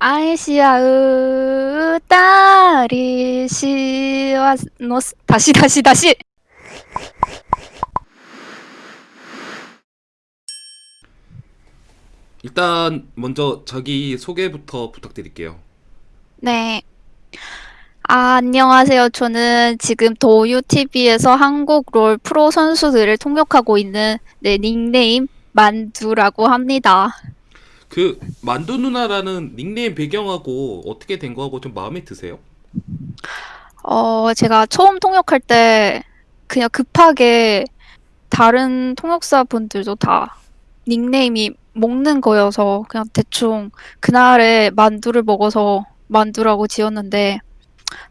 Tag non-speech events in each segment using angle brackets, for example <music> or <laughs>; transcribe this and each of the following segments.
아이시아으 딸이 시와 노 다시 다시 다시 일단 먼저 자기 소개부터 부탁드릴게요. 네. 아, 안녕하세요. 저는 지금 도유TV에서 한국 롤 프로 선수들을 통역하고 있는 네, 닉네임 만두라고 합니다. 그 만두 누나라는 닉네임 배경하고 어떻게 된 거하고 좀 마음에 드세요? 어, 제가 처음 통역할 때 그냥 급하게 다른 통역사 분들도 다 닉네임이 먹는 거여서 그냥 대충 그날에 만두를 먹어서 만두라고 지었는데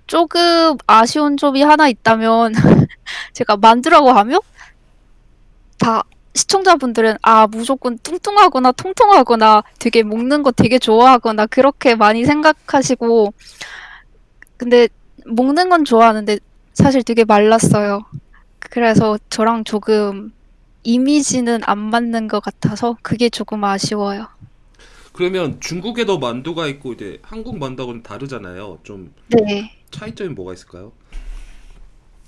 조금 아쉬운 점이 하나 있다면 <laughs> 제가 만두라고 하면 다 시청자분들은 아 무조건 뚱뚱하거나 통통하거나 되게 먹는 거 되게 좋아하거나 그렇게 많이 생각하시고 근데 먹는 건 좋아하는데 사실 되게 말랐어요. 그래서 저랑 조금 이미지는 안 맞는 것 같아서 그게 조금 아쉬워요. 그러면 중국에도 만두가 있고 이제 한국 만두하고는 다르잖아요. 좀 네. 차이점이 뭐가 있을까요?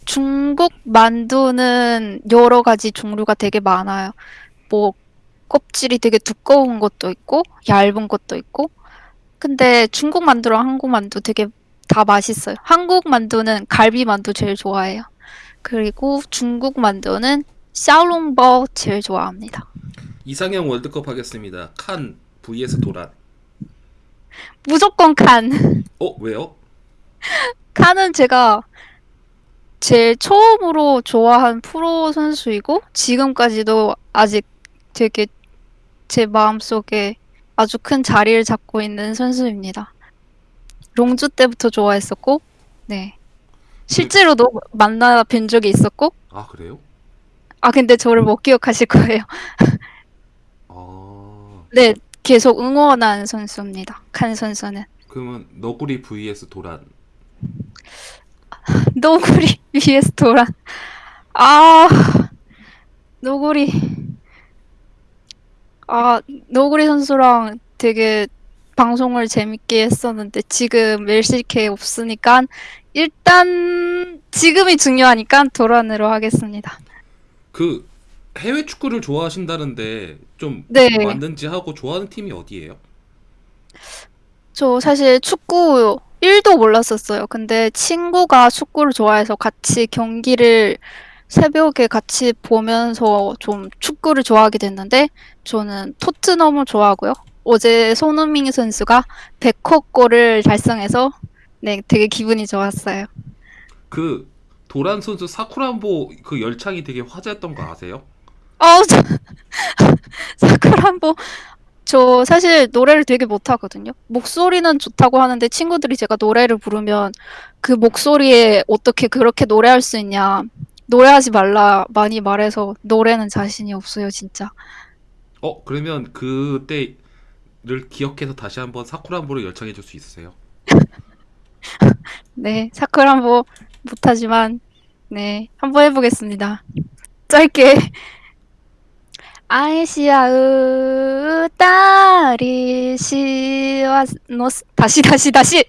중국 만두는 여러 가지 종류가 되게 많아요. 뭐 껍질이 되게 두꺼운 것도 있고 얇은 것도 있고 근데 중국 만두랑 한국 만두 되게 다 맛있어요. 한국 만두는 갈비 만두 제일 좋아해요. 그리고 중국 만두는 샤오롱바오 제일 좋아합니다. 이상형 월드컵 하겠습니다. 칸 vs 도란. 무조건 칸. 어, 왜요? <laughs> 칸은 제가 제일 처음으로 좋아한 프로 선수이고 지금까지도 아직 되게 제 마음속에 아주 큰 자리를 잡고 있는 선수입니다. 롱주 때부터 좋아했었고, 네. 그, 실제로도 만나 뵌 적이 있었고, 아, 그래요? 아, 근데 저를 못 기억하실 거예요. 아, 네, 계속 응원한 선수입니다. 칸 선수는. 그러면 너구리 vs 도란. 노구리 <laughs> vs 도란. 아, 노구리. 아, 노구리 선수랑 되게 방송을 재밌게 했었는데 지금 LCK 없으니까 일단 지금이 중요하니까 도란으로 하겠습니다. 그 해외 축구를 좋아하신다는데 좀 네, 맞는지 하고 좋아하는 팀이 어디예요? 저 사실 축구 1도 몰랐었어요. 근데 친구가 축구를 좋아해서 같이 경기를 새벽에 같이 보면서 좀 축구를 좋아하게 됐는데 저는 토트넘을 좋아하고요. 어제 손흥민 선수가 100호 골을 달성해서 네, 되게 기분이 좋았어요. 그 도란 선수 사쿠란보 그 열창이 되게 화제였던 거 아세요? 어, 저, <laughs> 사쿠란보 저 사실 노래를 되게 못하거든요. 목소리는 좋다고 하는데 친구들이 제가 노래를 부르면 그 목소리에 어떻게 그렇게 노래할 수 있냐. 노래하지 말라 많이 말해서 노래는 자신이 없어요, 진짜. 어, 그러면 그때를 기억해서 다시 한번 사쿠란보를 열창해 줄 수 있으세요? <laughs> 네, 사쿠란보 못하지만 네, 한번 해보겠습니다. 짧게. 아이시아우 딸이시와 노스 다시 다시 다시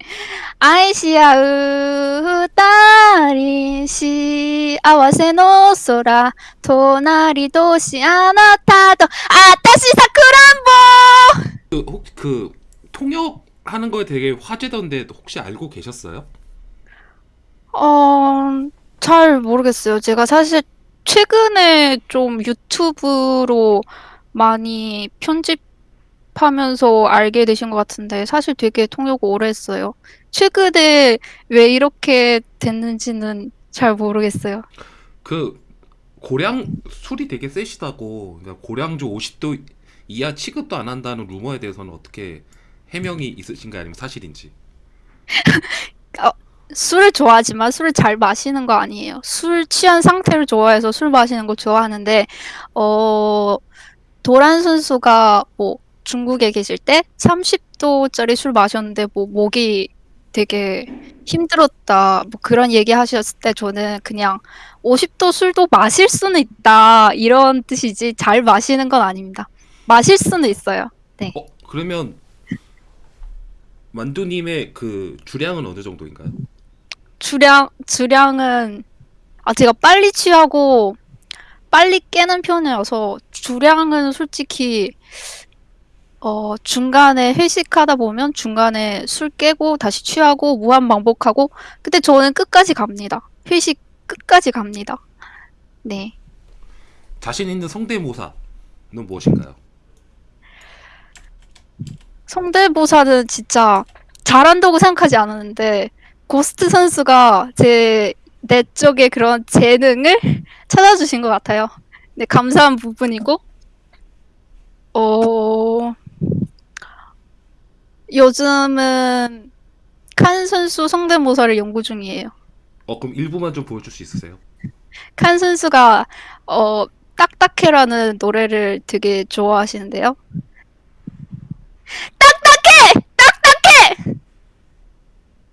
아이시아우 딸이시 아와세노 소라 도나리 도시 아나타도 아따시 사쿠란보 그, 혹시 그 통역하는 거에 되게 화제던데 혹시 알고 계셨어요? 어... 잘 모르겠어요. 제가 사실 최근에 좀 유튜브로 많이 편집하면서 알게 되신 것 같은데 사실 되게 통역 오래 했어요. 최근에 왜 이렇게 됐는지는 잘 모르겠어요. 그 고량 술이 되게 세시다고 그러니까 고량주 50도 이하 취급도 안 한다는 루머에 대해서는 어떻게 해명이 있으신가요? 아니면 사실인지? <laughs> 어, 술을 좋아하지만 술을 잘 마시는 거 아니에요. 술 취한 상태를 좋아해서 술 마시는 거 좋아하는데, 어, 도란 선수가 뭐 중국에 계실 때 30도짜리 술 마셨는데 뭐 목이 되게 힘들었다. 뭐 그런 얘기 하셨을 때 저는 그냥 50도 술도 마실 수는 있다. 이런 뜻이지 잘 마시는 건 아닙니다. 마실 수는 있어요. 네. 어, 그러면 만두님의 그 주량은 어느 정도인가요? 주량, 주량은, 아, 제가 빨리 취하고 빨리 깨는 편이어서 주량은 솔직히, 어, 중간에 회식하다 보면 중간에 술 깨고 다시 취하고 무한 반복하고, 근데 저는 끝까지 갑니다. 회식 끝까지 갑니다. 네. 자신 있는 성대모사는 무엇인가요? 성대모사는 진짜 잘한다고 생각하지 않았는데, 고스트 선수가 제 내적의 그런 재능을 <laughs> 찾아주신 것 같아요. 네, 감사한 부분이고, 어, 요즘은 칸 선수 성대모사를 연구 중이에요. 어 그럼 일부만 좀 보여줄 수 있으세요? 칸 선수가, 어, 딱딱해라는 노래를 되게 좋아하시는데요.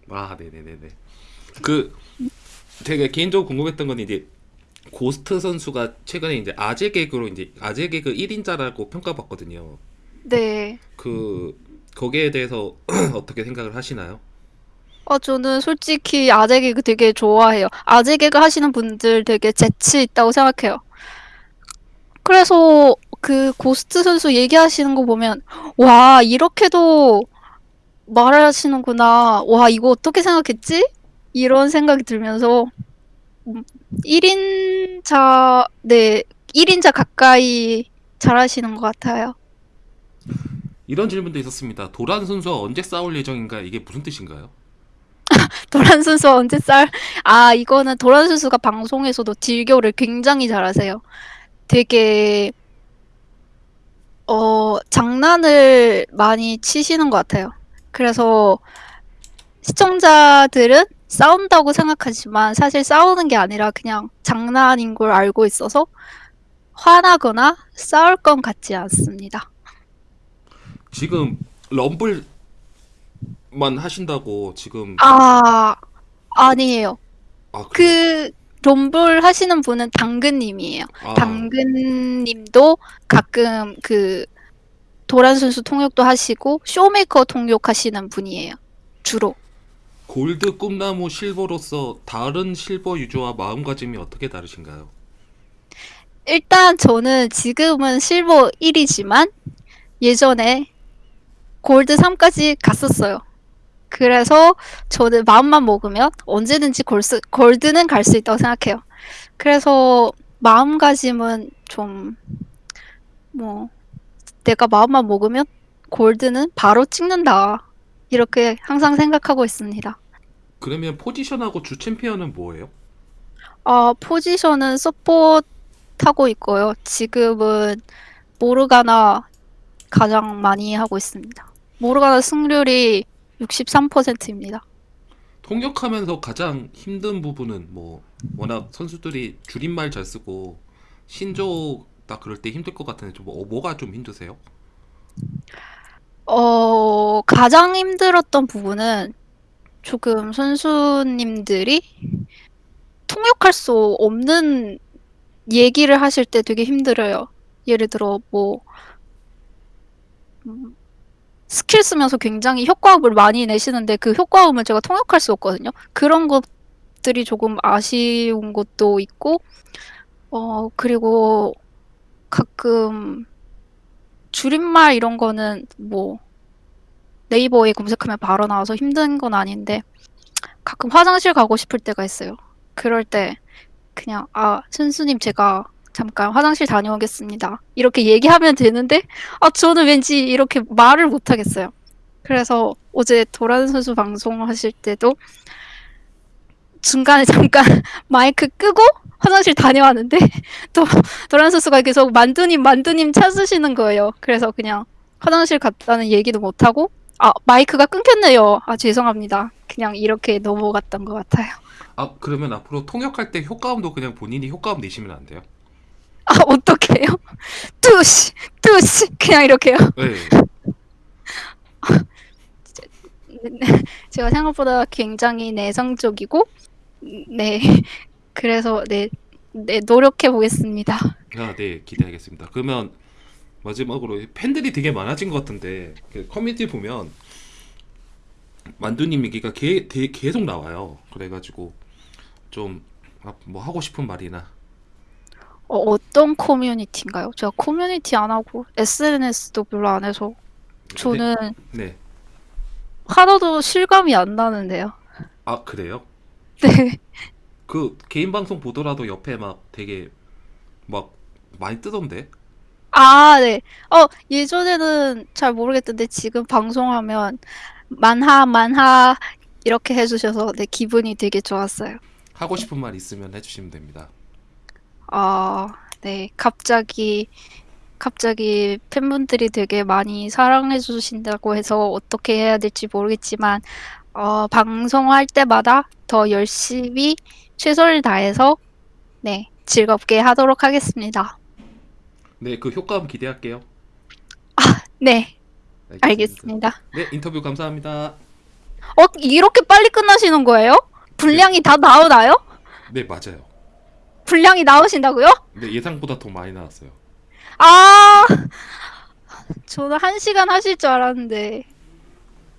아 네네네네. 그 제가 개인적으로 궁금했던 건 이제 고스트 선수가 최근에 이제 아재 개그로 이제 아재 개그 1인자라고 평가받거든요. 네. 그 거기에 대해서 <clears throat> 어떻게 생각을 하시나요? 어, 저는 솔직히 아재 개그 되게 좋아해요. 아재 개그 하시는 분들 되게 재치 있다고 생각해요. 그래서 그 고스트 선수 얘기하시는 거 보면, 와, 이렇게도 말하시는구나. 와, 이거 어떻게 생각했지? 이런 생각이 들면서, 음, 1인자, 네, 1인자 가까이 잘하시는 것 같아요. 이런 질문도 있었습니다. 도란 선수와 언제 싸울 예정인가? 이게 무슨 뜻인가요? <laughs> 도란 선수 언제 쌀? 아, 이거는 도란 선수가 방송에서도 딜교를 굉장히 잘하세요. 되게, 어, 장난을 많이 치시는 것 같아요. 그래서 시청자들은 싸운다고 생각하지만 사실 싸우는 게 아니라 그냥 장난인 걸 알고 있어서 화나거나 싸울 건 같지 않습니다. 지금 럼블만 하신다고 지금 아, 아니에요. 아? 그 롬블 하시는 분은 당근님이에요. 아 당근님도 가끔 그 도란 선수 통역도 하시고 쇼메이커 통역하시는 분이에요. 주로. 골드 꿈나무 실버로서 다른 실버 유저와 마음가짐이 어떻게 다르신가요? 일단 저는 지금은 실버 1이지만 예전에 골드 3까지 갔었어요. 그래서 저는 마음만 먹으면 언제든지 골스, 골드는 갈 수 있다고 생각해요. 그래서 마음가짐은 좀, 뭐, 내가 마음만 먹으면 골드는 바로 찍는다. 이렇게 항상 생각하고 있습니다. 그러면 포지션하고 주 챔피언은 뭐예요? 아, 포지션은 서포트하고 있고요. 지금은 모르가나 가장 많이 하고 있습니다. 모르가나 승률이 63%입니다. 통역하면서 가장 힘든 부분은 뭐 워낙 선수들이 줄임말 잘 쓰고 신조 딱 그럴 때 힘들 것 같은데 좀 뭐, 뭐가 좀 힘드세요? 어, 가장 힘들었던 부분은 조금 선수님들이 통역할 수 없는 얘기를 하실 때 되게 힘들어요. 예를 들어, 뭐, 음, 스킬 쓰면서 굉장히 효과음을 많이 내시는데 그 효과음을 제가 통역할 수 없거든요. 그런 것들이 조금 아쉬운 것도 있고, 어, 그리고 가끔 줄임말 이런 거는 뭐 네이버에 검색하면 바로 나와서 힘든 건 아닌데 가끔 화장실 가고 싶을 때가 있어요. 그럴 때 그냥 아, 선수님 제가 잠깐 화장실 다녀오겠습니다. 이렇게 얘기하면 되는데 아, 저는 왠지 이렇게 말을 못 하겠어요. 그래서 어제 도란 선수 방송하실 때도 중간에 잠깐 <laughs> 마이크 끄고 화장실 다녀왔는데 <laughs> 또 도란 선수가 계속 만두님 만두님 찾으시는 거예요. 그래서 그냥 화장실 갔다는 얘기도 못 하고 아 마이크가 끊겼네요. 아 죄송합니다. 그냥 이렇게 넘어갔던 것 같아요. 아 그러면 앞으로 통역할 때 효과음도 그냥 본인이 효과음 내시면 안 돼요? 아 어떡해요? <laughs> 뚜시 뚜시 그냥 이렇게요. 네. 제가 생각보다 굉장히 내성적이고 네 <laughs> 그래서 네, 네 노력해 보겠습니다. 아, 네, 기대하겠습니다. 그러면 마지막으로 팬들이 되게 많아진 것 같은데 그 커뮤니티 보면 만두님 얘기가 게, 되- 계속 나와요. 그래가지고 좀 뭐 하고 싶은 말이나 어, 어떤 커뮤니티인가요? 제가 커뮤니티 안 하고 SNS도 별로 안 해서 저는 네. 하나도 실감이 안 나는데요. 아 그래요? <laughs> 네. 그 개인 방송 보더라도 옆에 막 되게 막 많이 뜨던데. 아, 네. 어, 예전에는 잘 모르겠던데 지금 방송하면 만하, 만하 이렇게 해주셔서 네, 기분이 되게 좋았어요. 하고 싶은 말 있으면 해주시면 됩니다. 아, 네. 갑자기, 갑자기 팬분들이 되게 많이 사랑해 주신다고 해서 어떻게 해야 될지 모르겠지만, 어, 방송할 때마다 더 열심히 최선을 다해서, 네, 즐겁게 하도록 하겠습니다. 네, 그 효과음 기대할게요. 네, 알겠습니다. 알겠습니다. 네, 인터뷰 감사합니다. 어, 이렇게 빨리 끝나시는 거예요? 분량이 다 나오나요? 네, 맞아요. 분량이 나오신다고요? 네, 예상보다 더 많이 나왔어요. 아, 저는 한 시간 하실 줄 알았는데.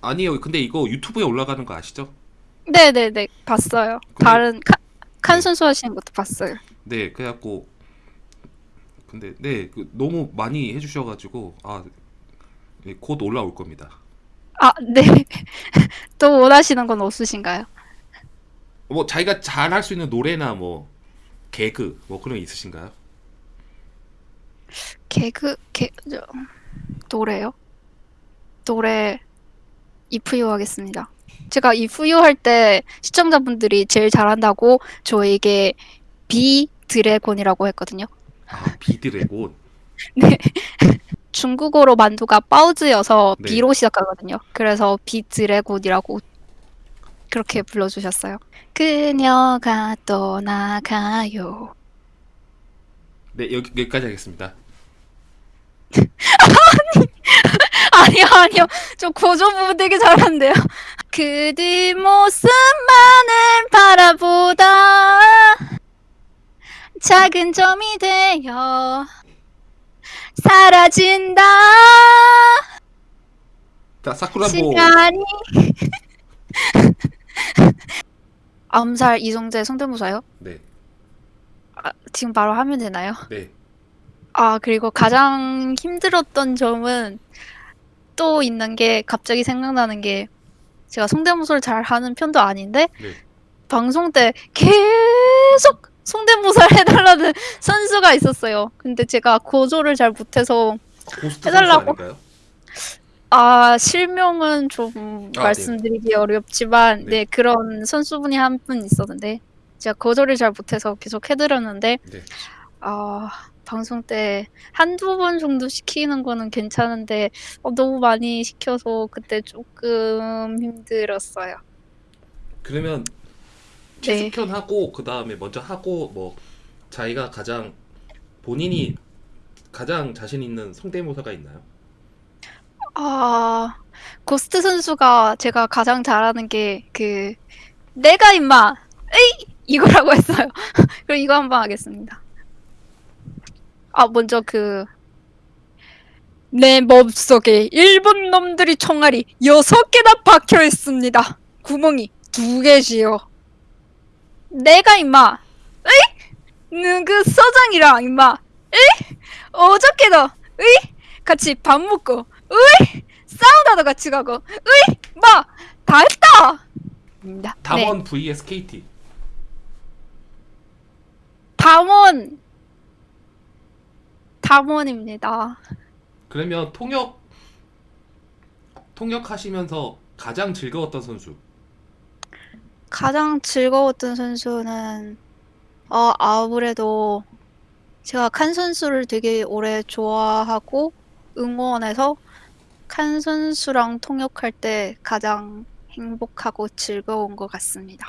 아니요, 근데 이거 유튜브에 올라가는 거 아시죠? 네네네, 봤어요. 근데- 다른 칸, 칸 네. 선수 하시는 것도 봤어요. 네, 그래갖고 근데 네, 그 너무 많이 해주셔가지고 아, 네, 곧 올라올 겁니다. 아, 네. <laughs> 또 원하시는 건 없으신가요? 뭐 자기가 잘 할 수 있는 노래나 뭐 개그 뭐 그런 거 있으신가요? 개그, 개, 저, 노래요? 노래, If You 하겠습니다. 제가 If You 할 때 시청자분들이 제일 잘한다고 저에게 B Dragon이라고 했거든요. 아, <laughs> B Dragon. 네. <laughs> 중국어로 만두가 包子여서 네. B로 시작하거든요. 그래서 B Dragon이라고 그렇게 불러주셨어요. 그녀가 떠나가요. 네, 여기 여기까지 하겠습니다. <laughs> 아니 요, 아니요. 저 고전 부분 되게 잘하는데요. 그 뒷모습만을 바라보다 작은 점이 되어 사라진다. 자, 사쿠라보. 시간이 <laughs> 암살 이성재 성대모사요? 네, 아, 지금 바로 하면 되나요? 네. 아, 그리고 가장 힘들었던 점은 또 있는 게 갑자기 생각나는 게 제가 성대모사를 잘 하는 편도 아닌데 네. 방송 때 계속 성대모사를 <laughs> 해달라는 선수가 있었어요. 근데 제가 고조를 잘 못해서 해달라고? 아, 실명은 좀 아, 말씀드리기 어렵지만 네. 네, 그런 선수분이 한 분 있었는데 제가 거절을 잘 못해서 계속 해드렸는데 네. 아, 방송 때 한두 번 정도 시키는 거는 괜찮은데 어, 너무 많이 시켜서 그때 조금 힘들었어요. 그러면 네. 최숙현 하고 그 다음에 먼저 하고 뭐 자기가 가장 본인이 가장 자신 있는 성대모사가 있나요? 아, 고스트 선수가 제가 가장 잘하는 게 그 내가 임마 에이 이거라고 했어요. <laughs> 그럼 이거 한번 하겠습니다. 아, 먼저 그 내 몸속에 일본 놈들이 총알이 여섯 개나 박혀 있습니다. 구멍이 두 개지요. 내가 임마 에이 누구 서장이랑 임마 에이 어저께도 에이 같이 밥 먹고 으이 사우나도 같이 가고 으이 막다 했다. 입니다. 네. 담원 vs KT. 담원 담원입니다. 그러면 통역 통역하시면서 가장 즐거웠던 선수. 가장 즐거웠던 선수는 어 아무래도 제가 칸 선수를 되게 오래 좋아하고 응원해서 칸 선수랑 통역할 때 가장 행복하고 즐거운 것 같습니다.